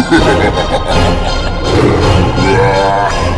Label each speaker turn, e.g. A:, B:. A: Ha ha ha ha ha!